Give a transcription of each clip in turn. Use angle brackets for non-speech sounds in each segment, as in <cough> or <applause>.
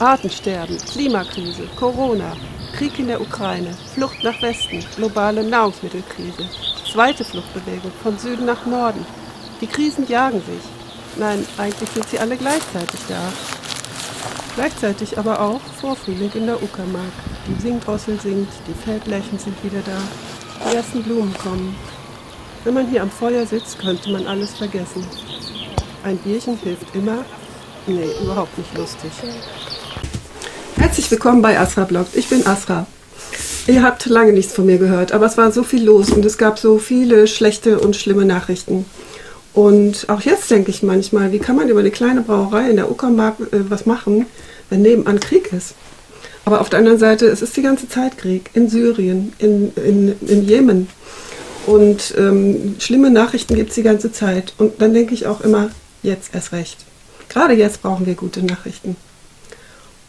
Artensterben, Klimakrise, Corona, Krieg in der Ukraine, Flucht nach Westen, globale Nahrungsmittelkrise, zweite Fluchtbewegung von Süden nach Norden. Die Krisen jagen sich. Nein, eigentlich sind sie alle gleichzeitig da. Gleichzeitig aber auch Vorfrühling in der Uckermark. Die Singdrossel singt, die Feldlärchen sind wieder da, die ersten Blumen kommen. Wenn man hier am Feuer sitzt, könnte man alles vergessen. Ein Bierchen hilft immer. Nee, überhaupt nicht lustig. Herzlich willkommen bei Asra Bloggt. Ich bin Asra. Ihr habt lange nichts von mir gehört, aber es war so viel los und es gab so viele schlechte und schlimme Nachrichten. Und auch jetzt denke ich manchmal, wie kann man über eine kleine Brauerei in der Uckermark äh, was machen, wenn nebenan Krieg ist? Aber auf der anderen Seite, es ist die ganze Zeit Krieg in Syrien, in, in, in Jemen. Und ähm, schlimme Nachrichten gibt es die ganze Zeit. Und dann denke ich auch immer, jetzt erst recht. Gerade jetzt brauchen wir gute Nachrichten.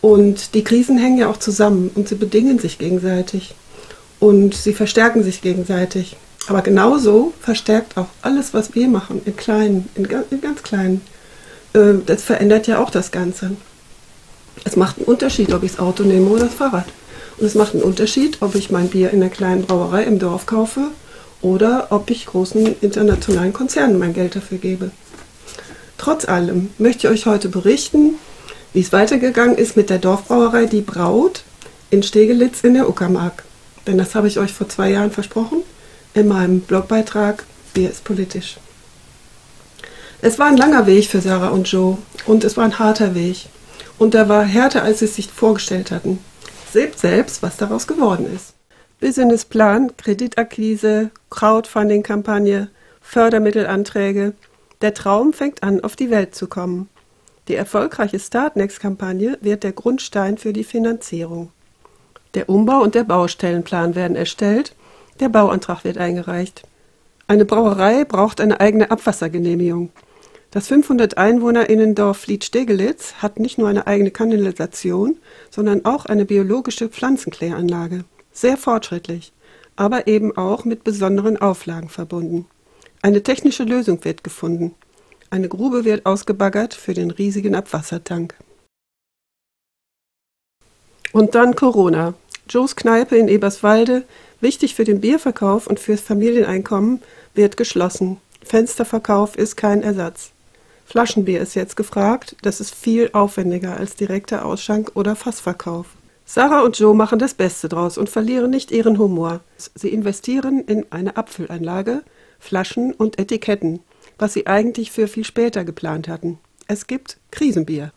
Und die Krisen hängen ja auch zusammen und sie bedingen sich gegenseitig und sie verstärken sich gegenseitig. Aber genauso verstärkt auch alles, was wir machen, in kleinen, in, in ganz kleinen. Äh, das verändert ja auch das Ganze. Es macht einen Unterschied, ob ich das Auto nehme oder das Fahrrad. Und es macht einen Unterschied, ob ich mein Bier in einer kleinen Brauerei im Dorf kaufe oder ob ich großen internationalen Konzernen mein Geld dafür gebe. Trotz allem möchte ich euch heute berichten, wie es weitergegangen ist mit der Dorfbrauerei Die Braut in Stegelitz in der Uckermark. Denn das habe ich euch vor zwei Jahren versprochen in meinem Blogbeitrag Bier ist politisch. Es war ein langer Weg für Sarah und Joe und es war ein harter Weg. Und er war härter, als sie es sich vorgestellt hatten. Seht selbst, was daraus geworden ist. Businessplan, Kreditakquise, Crowdfunding-Kampagne, Fördermittelanträge. Der Traum fängt an, auf die Welt zu kommen. Die erfolgreiche Startnext-Kampagne wird der Grundstein für die Finanzierung. Der Umbau und der Baustellenplan werden erstellt, der Bauantrag wird eingereicht. Eine Brauerei braucht eine eigene Abwassergenehmigung. Das 500 Einwohnerinnendorf Fliet-Stegelitz hat nicht nur eine eigene Kanalisation, sondern auch eine biologische Pflanzenkläranlage. Sehr fortschrittlich, aber eben auch mit besonderen Auflagen verbunden. Eine technische Lösung wird gefunden. Eine Grube wird ausgebaggert für den riesigen Abwassertank. Und dann Corona. Joes Kneipe in Eberswalde, wichtig für den Bierverkauf und fürs Familieneinkommen, wird geschlossen. Fensterverkauf ist kein Ersatz. Flaschenbier ist jetzt gefragt, das ist viel aufwendiger als direkter Ausschank oder Fassverkauf. Sarah und Joe machen das Beste draus und verlieren nicht ihren Humor. Sie investieren in eine Abfüllanlage, Flaschen und Etiketten, was sie eigentlich für viel später geplant hatten. Es gibt Krisenbier.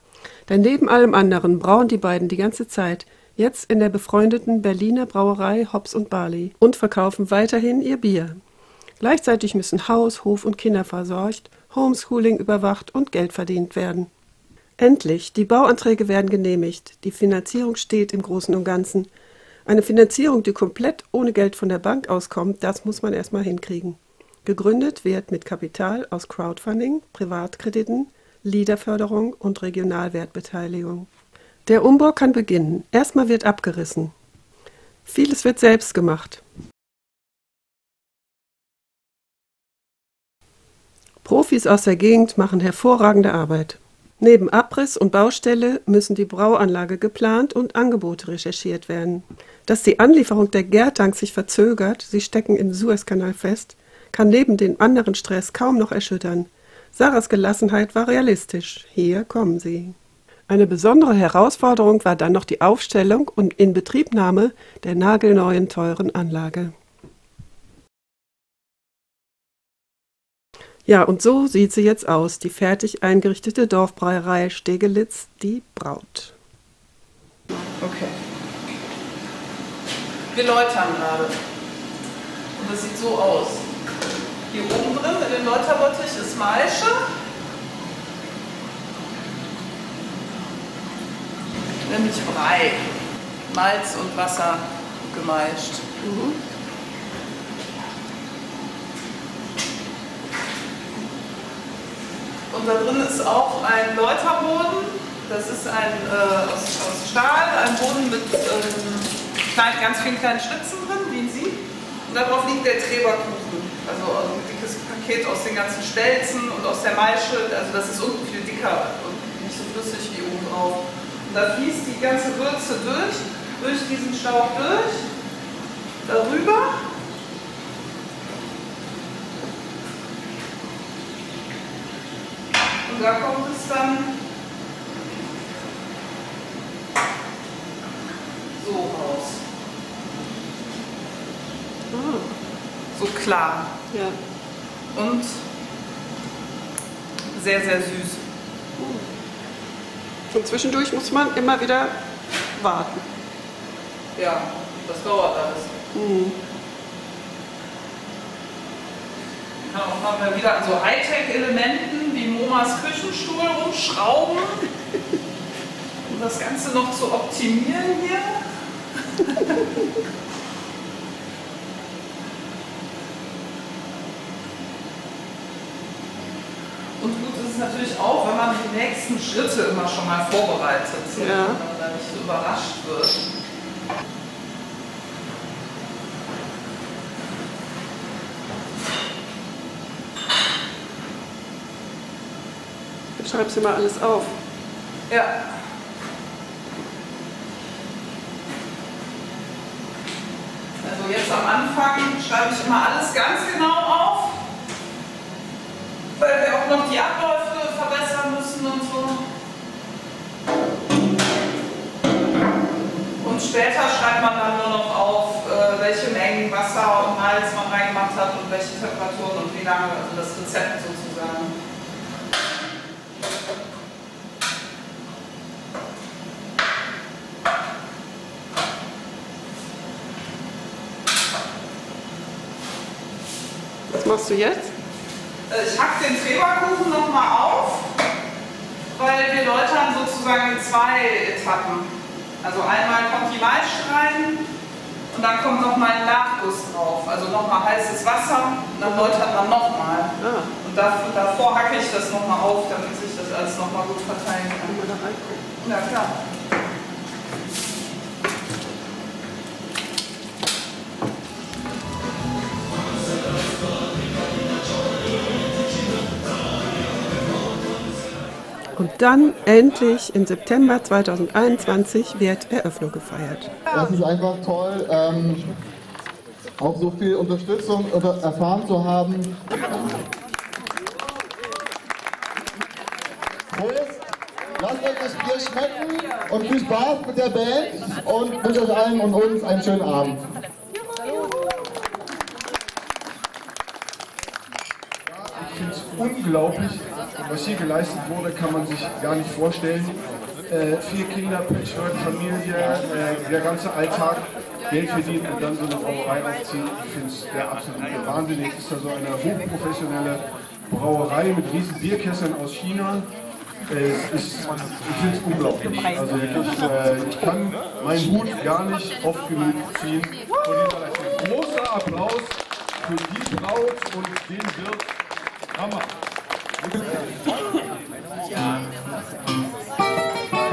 Denn neben allem anderen brauen die beiden die ganze Zeit, jetzt in der befreundeten Berliner Brauerei Hops und Barley und verkaufen weiterhin ihr Bier. Gleichzeitig müssen Haus, Hof und Kinder versorgt, Homeschooling überwacht und Geld verdient werden. Endlich, die Bauanträge werden genehmigt, die Finanzierung steht im Großen und Ganzen. Eine Finanzierung, die komplett ohne Geld von der Bank auskommt, das muss man erstmal hinkriegen. Gegründet wird mit Kapital aus Crowdfunding, Privatkrediten, Liederförderung und Regionalwertbeteiligung. Der Umbau kann beginnen. Erstmal wird abgerissen. Vieles wird selbst gemacht. Profis aus der Gegend machen hervorragende Arbeit. Neben Abriss und Baustelle müssen die Brauanlage geplant und Angebote recherchiert werden. Dass die Anlieferung der Gärtanks sich verzögert, sie stecken im Suezkanal fest, kann neben dem anderen Stress kaum noch erschüttern. Sarahs Gelassenheit war realistisch. Hier kommen sie. Eine besondere Herausforderung war dann noch die Aufstellung und Inbetriebnahme der nagelneuen teuren Anlage. Ja, und so sieht sie jetzt aus, die fertig eingerichtete Dorfbrauerei Stegelitz, die Braut. Okay. Wir läutern gerade. Und das sieht so aus. Hier oben drin in dem Läuterbottich ist Maische. Nämlich Brei. Malz und Wasser gemeischt. Mhm. Und da drin ist auch ein Läuterboden. Das ist ein äh, aus, aus, Stahl, ein Boden mit ähm, klein, ganz vielen kleinen Schlitzen drin, wie Sie. Und darauf liegt der Treberkuchen. Also ein dickes Paket aus den ganzen Stelzen und aus der Maische. Also das ist unten viel dicker und nicht so flüssig wie oben drauf. Und da fließt die ganze Würze durch, durch diesen Schlauch durch, darüber. Und da kommt es dann so raus. Ah, So klar. Ja. Und sehr, sehr süß. Und zwischendurch muss man immer wieder warten. Ja, das dauert alles. Mhm. Kann auch mal wieder an so Hightech-Elementen wie Momas Küchenstuhl rumschrauben, um das Ganze noch zu optimieren hier. Und gut ist es natürlich auch, wenn man die nächsten Schritte immer schon mal vorbereitet, Ja. damit man da nicht so überrascht wird. Du schreibst immer alles auf. Ja. Also jetzt am Anfang schreibe ich immer alles ganz genau auf, weil wir auch noch die Abläufe später schreibt man dann nur noch auf, äh, welche Mengen Wasser und Malz man reingemacht hat und welche Temperaturen und wie lange, also das Rezept sozusagen. Was machst du jetzt? Äh, Ich hack den Treberkuchen nochmal auf, weil wir läutern sozusagen in zwei Etappen. Also einmal kommt die rein und dann kommt nochmal ein Nachguss drauf. Also nochmal heißes Wasser und dann läutert man nochmal. Ah, Und davor, davor hacke ich das nochmal auf, damit sich das alles nochmal gut verteilen kann. Ja, klar. Und dann endlich im September 2021 wird Eröffnung gefeiert. Das ist einfach toll, ähm, auch so viel Unterstützung erfahren zu haben. Prost, lasst euch das Bier schmecken und viel Spaß mit der Band und wünsche euch allen und uns einen schönen Abend. Ich finde es unglaublich, was hier geleistet wurde, kann man sich gar nicht vorstellen. Äh, vier Kinder, Patchwork-Familie, äh, der ganze Alltag, Geld verdienen und dann so eine Brauerei aufziehen. Ich finde es der absolute Wahnsinn. Jetzt ist da so eine hochprofessionelle Brauerei mit riesen Bierkesseln aus China. Äh, ist, ich finde es unglaublich. Also wirklich, äh, ich kann meinen Hut gar nicht oft genug ziehen. Großer Applaus für die Braut und den Wirt. Hammer. Wir <laughs>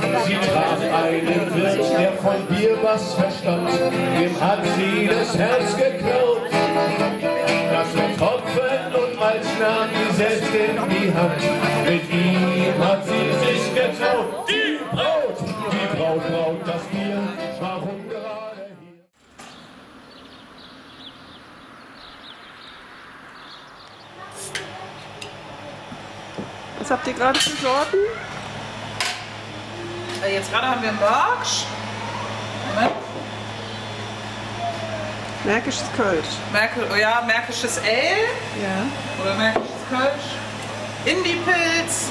Sie traf einen Wirt, der von Bier was verstand. Dem hat sie das Herz geklaut. Das mit Tropfen und Malz nahm sie selbst in die Hand. Mit ihm hat sie sich getraut. Die Braut, die Braut braut das Bier. Warum gerade hier? Was habt ihr gerade für Sorten? Äh, Jetzt gerade haben wir. Moment. Märkisches Kölsch. Merkel, oh ja, Märkisches Ale Ja. oder Märkisches Kölsch. Indie-Pilz.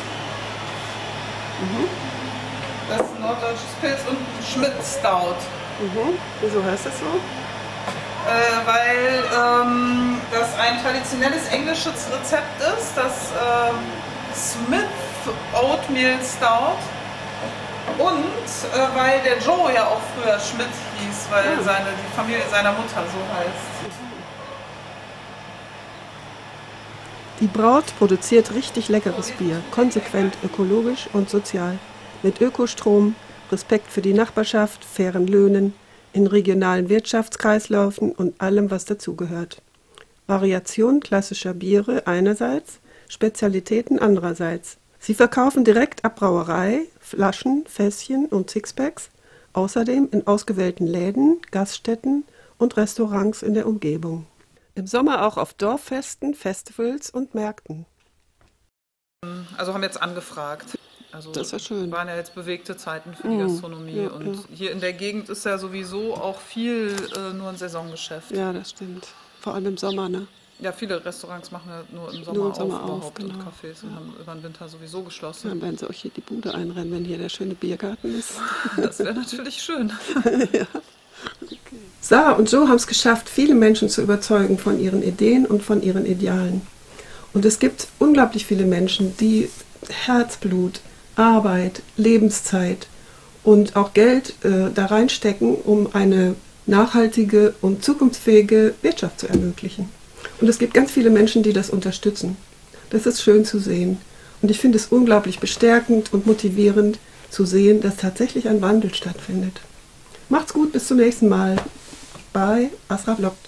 Das ist ein norddeutsches Pilz und Schmidt Stout. Mhm. Wieso heißt das so? Äh, weil ähm, das ein traditionelles englisches Rezept ist, das ähm, Smith Oatmeal Stout. Und äh, weil der Joe ja auch früher Schmidt hieß, weil Ah. seine, die Familie seiner Mutter so heißt. Die Braut produziert richtig leckeres Bier, konsequent ökologisch und sozial. Mit Ökostrom, Respekt für die Nachbarschaft, fairen Löhnen, in regionalen Wirtschaftskreisläufen und allem, was dazugehört. Variation klassischer Biere einerseits, Spezialitäten andererseits. Sie verkaufen direkt ab Brauerei, Flaschen, Fässchen und Sixpacks, außerdem in ausgewählten Läden, Gaststätten und Restaurants in der Umgebung. Im Sommer auch auf Dorffesten, Festivals und Märkten. Also haben jetzt angefragt. Also Das ist ja schön. waren ja jetzt bewegte Zeiten für die Mhm. Gastronomie. Ja, und ja. hier in der Gegend ist ja sowieso auch viel äh, nur ein Saisongeschäft. Ja, das stimmt. Vor allem im Sommer, ne? Ja, viele Restaurants machen ja nur im Sommer, Nur im Sommer auf, auf, überhaupt genau. und Cafés und haben über den Winter sowieso geschlossen. Dann werden sie euch hier die Bude einrennen, wenn hier der schöne Biergarten ist. <laughs> Das wäre natürlich schön. <laughs> Sarah und Joe haben es geschafft, viele Menschen zu überzeugen von ihren Ideen und von ihren Idealen. Und es gibt unglaublich viele Menschen, die Herzblut, Arbeit, Lebenszeit und auch Geld äh, da reinstecken, um eine nachhaltige und zukunftsfähige Wirtschaft zu ermöglichen. Und es gibt ganz viele Menschen, die das unterstützen. Das ist schön zu sehen. Und ich finde es unglaublich bestärkend und motivierend zu sehen, dass tatsächlich ein Wandel stattfindet. Macht's gut, bis zum nächsten Mal bei Asra Bloggt.